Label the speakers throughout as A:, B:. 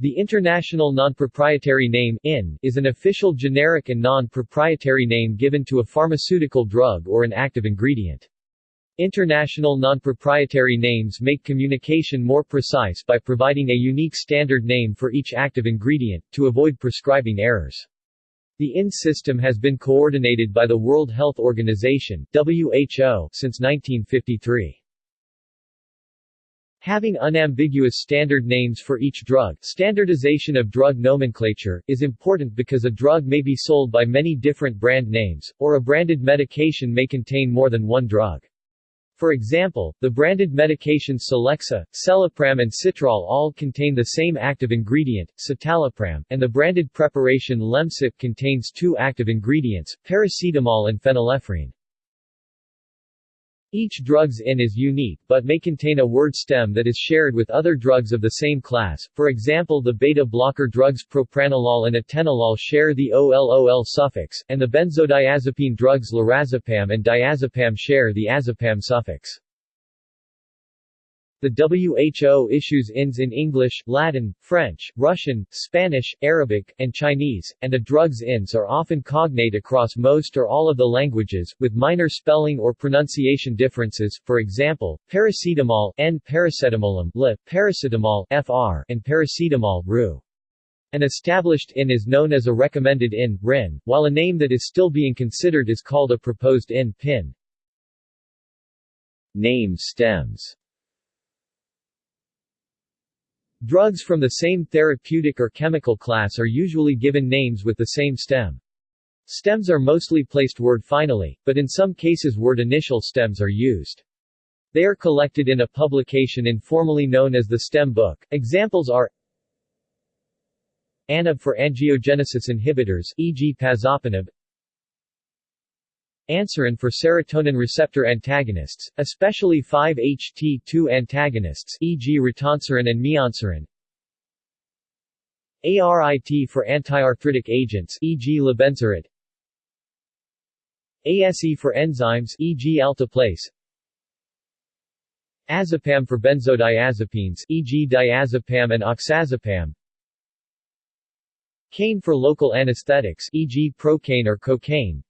A: The International Non-Proprietary Name IN, is an official generic and non-proprietary name given to a pharmaceutical drug or an active ingredient. International non-proprietary names make communication more precise by providing a unique standard name for each active ingredient, to avoid prescribing errors. The IN system has been coordinated by the World Health Organization WHO since 1953. Having unambiguous standard names for each drug standardization of drug nomenclature, is important because a drug may be sold by many different brand names, or a branded medication may contain more than one drug. For example, the branded medications Celexa, Celapram and Citrol all contain the same active ingredient, citalopram, and the branded preparation Lemsip contains two active ingredients, paracetamol and phenylephrine. Each drug's IN is unique but may contain a word stem that is shared with other drugs of the same class, for example the beta-blocker drugs propranolol and atenolol share the OLOL suffix, and the benzodiazepine drugs lorazepam and diazepam share the azepam suffix. The WHO issues INs in English, Latin, French, Russian, Spanish, Arabic, and Chinese, and the drugs INs are often cognate across most or all of the languages, with minor spelling or pronunciation differences, for example, paracetamol N paracetamolum, L, paracetamol FR, and paracetamol RU. An established IN is known as a recommended IN, RIN, while a name that is still being considered is called a proposed IN, PIN. Name stems Drugs from the same therapeutic or chemical class are usually given names with the same stem. Stems are mostly placed word finally, but in some cases word initial stems are used. They are collected in a publication informally known as the stem book. Examples are ANIB for angiogenesis inhibitors e.g. pazopanib Anserin for serotonin receptor antagonists, especially 5-HT2 antagonists e.g. ritanserin and mianserin. ARIT for antiarthritic agents e.g. lobenzarit. ASE for enzymes e.g. alteplase. Azepam for benzodiazepines e.g. diazepam and oxazepam. Caine for local anesthetics e.g. procaine or cocaine.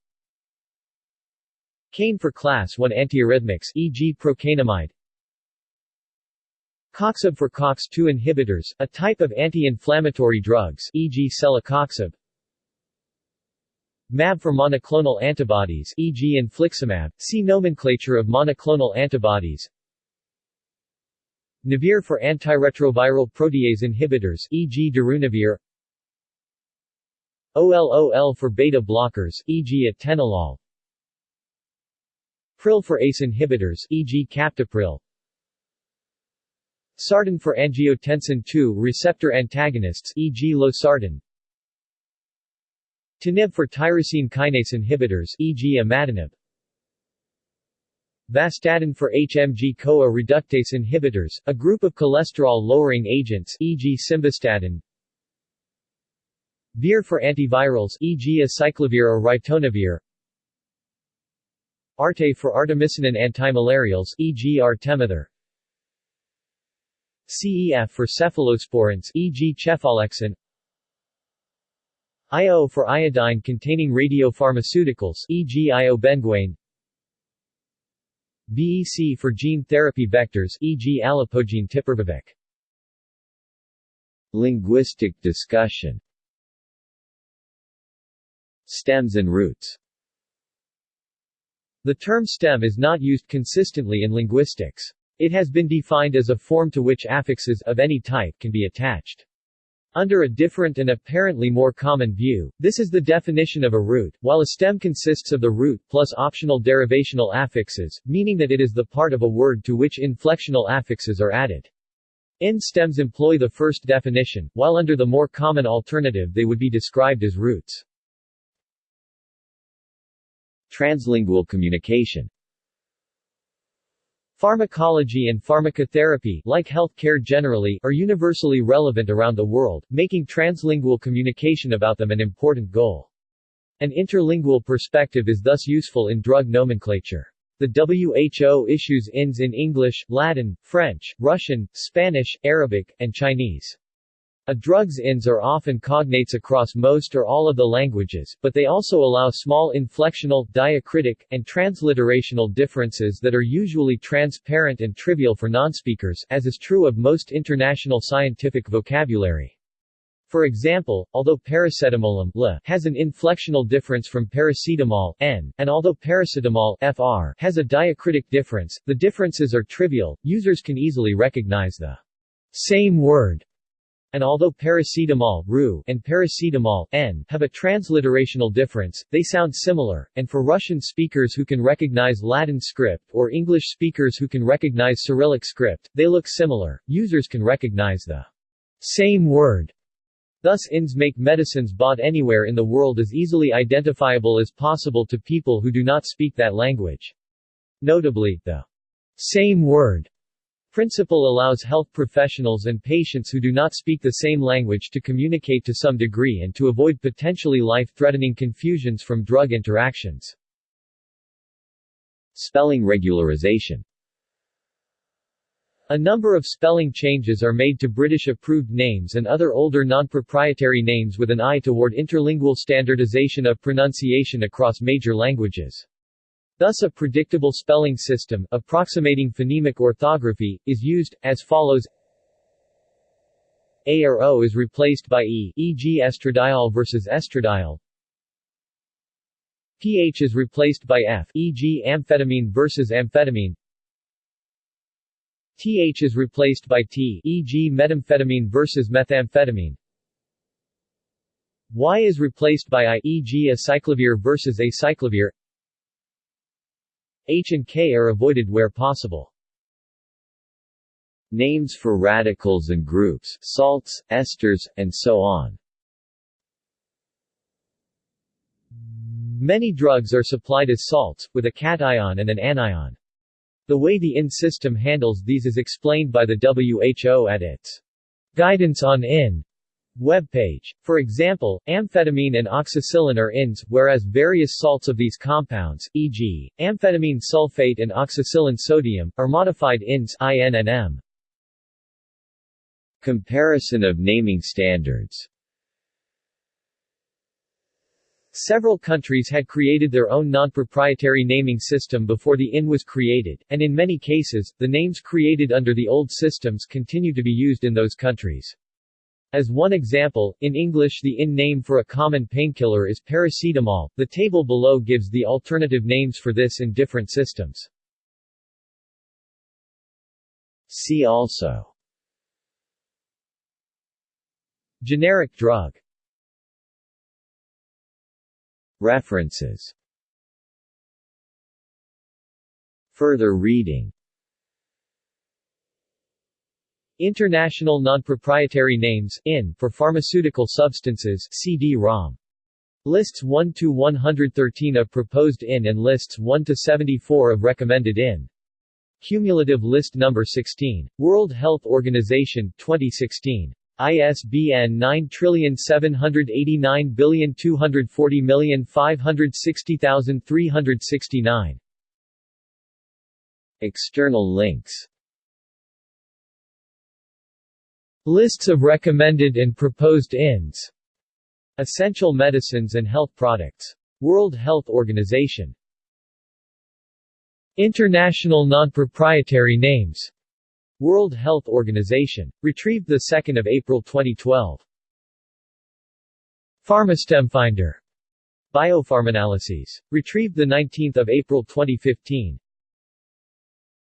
A: Caine for class 1 antiarrhythmics e.g. procainamide Coxib for COX-2 inhibitors, a type of anti-inflammatory drugs e.g. celecoxib MAB for monoclonal antibodies e.g. infliximab, see nomenclature of monoclonal antibodies Navir for antiretroviral protease inhibitors e.g. darunavir OLOL for beta blockers e.g. atenolol Pril for ACE inhibitors e.g. captopril Sartan for angiotensin II receptor antagonists e.g. losartan Tinib for tyrosine kinase inhibitors e.g. imatinib Vastatin for HMG-CoA reductase inhibitors, a group of cholesterol-lowering agents e.g. simvastatin Vir for antivirals e.g. acyclovir or ritonavir Arte for artemisinin antimalarials e.g. artemether CEF for cephalosporins e.g. cefalexin IO for iodine-containing radiopharmaceuticals e.g. iobenguane VEC for gene therapy vectors e.g. alipogene tiparvovec Linguistic discussion Stems and roots the term stem is not used consistently in linguistics. It has been defined as a form to which affixes of any type can be attached. Under a different and apparently more common view, this is the definition of a root, while a stem consists of the root plus optional derivational affixes, meaning that it is the part of a word to which inflectional affixes are added. In stems employ the first definition, while under the more common alternative they would be described as roots. Translingual communication Pharmacology and pharmacotherapy, like healthcare generally, are universally relevant around the world, making translingual communication about them an important goal. An interlingual perspective is thus useful in drug nomenclature. The WHO issues INs in English, Latin, French, Russian, Spanish, Arabic, and Chinese. A drug's INS are often cognates across most or all of the languages, but they also allow small inflectional, diacritic, and transliterational differences that are usually transparent and trivial for nonspeakers, as is true of most international scientific vocabulary. For example, although paracetamol has an inflectional difference from paracetamol n, and although paracetamol fr has a diacritic difference, the differences are trivial, users can easily recognize the same word and although paracetamol Ru and paracetamol N have a transliterational difference, they sound similar, and for Russian speakers who can recognize Latin script or English speakers who can recognize Cyrillic script, they look similar. Users can recognize the same word. Thus INS make medicines bought anywhere in the world as easily identifiable as possible to people who do not speak that language. Notably, the same word principle allows health professionals and patients who do not speak the same language to communicate to some degree and to avoid potentially life-threatening confusions from drug interactions.
B: Spelling regularization
A: a number of spelling changes are made to British-approved names and other older non-proprietary names with an eye toward interlingual standardization of pronunciation across major languages. Thus a predictable spelling system, approximating phonemic orthography, is used, as follows A or O is replaced by E, e.g. estradiol versus estradiol. PH is replaced by F, e.g. amphetamine versus amphetamine. TH is replaced by T, e.g. methamphetamine versus methamphetamine. Y is replaced by I, e.g. acyclovir versus acyclovir. H and K are avoided where possible.
B: Names for radicals and groups, salts, esters, and so on.
A: Many drugs are supplied as salts, with a cation and an anion. The way the IN system handles these is explained by the WHO at its Guidance on IN webpage. For example, amphetamine and oxacillin are INs, whereas various salts of these compounds, e.g., amphetamine sulfate and oxacillin sodium, are modified INs IN and M.
B: Comparison of naming standards
A: Several countries had created their own non-proprietary naming system before the IN was created, and in many cases, the names created under the old systems continue to be used in those countries. As one example, in English the IN name for a common painkiller is paracetamol. The table below gives the alternative names for this in different systems.
B: See also
A: Generic drug
B: References Further reading
A: International Non-Proprietary Names IN, for pharmaceutical substances CD-ROM. Lists 1 to 113 of proposed IN and lists 1 to 74 of recommended IN. Cumulative list number 16. World Health Organization 2016. ISBN 9789240560369.
B: External links
A: Lists of recommended and proposed INS. Essential medicines and health products. World Health Organization. International non-proprietary names. World Health Organization. Retrieved 2 April 2012. PharmaStem Finder. Biopharmanalyses. Retrieved 19 April 2015.